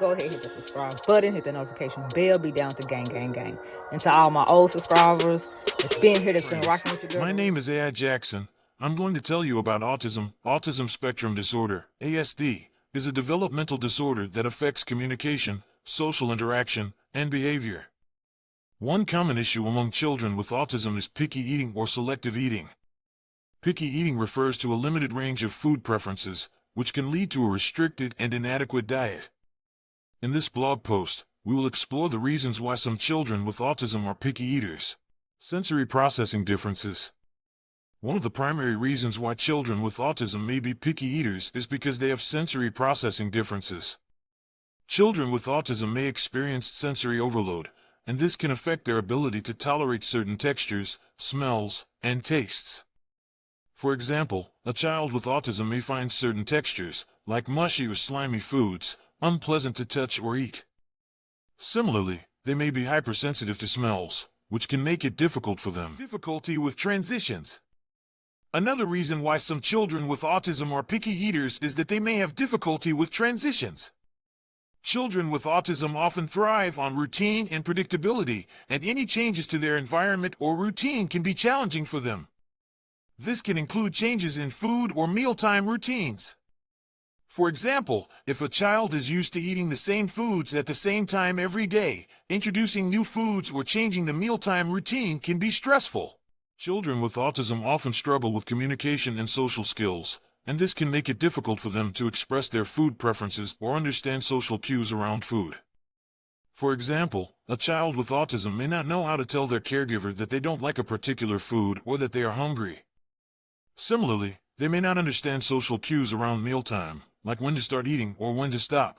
go ahead hit the subscribe button, hit the notification bell, be down to gang, gang, gang. And to all my old subscribers, it's been here that's been rocking with you girl. My name is AI Jackson. I'm going to tell you about autism. Autism spectrum disorder, ASD, is a developmental disorder that affects communication, social interaction, and behavior. One common issue among children with autism is picky eating or selective eating. Picky eating refers to a limited range of food preferences, which can lead to a restricted and inadequate diet. In this blog post, we will explore the reasons why some children with autism are picky eaters. Sensory processing differences. One of the primary reasons why children with autism may be picky eaters is because they have sensory processing differences. Children with autism may experience sensory overload, and this can affect their ability to tolerate certain textures, smells, and tastes. For example, a child with autism may find certain textures, like mushy or slimy foods, unpleasant to touch or eat. Similarly, they may be hypersensitive to smells, which can make it difficult for them. Difficulty with transitions. Another reason why some children with autism are picky eaters is that they may have difficulty with transitions. Children with autism often thrive on routine and predictability, and any changes to their environment or routine can be challenging for them. This can include changes in food or mealtime routines. For example, if a child is used to eating the same foods at the same time every day, introducing new foods or changing the mealtime routine can be stressful. Children with autism often struggle with communication and social skills, and this can make it difficult for them to express their food preferences or understand social cues around food. For example, a child with autism may not know how to tell their caregiver that they don't like a particular food or that they are hungry. Similarly, they may not understand social cues around mealtime, like when to start eating or when to stop.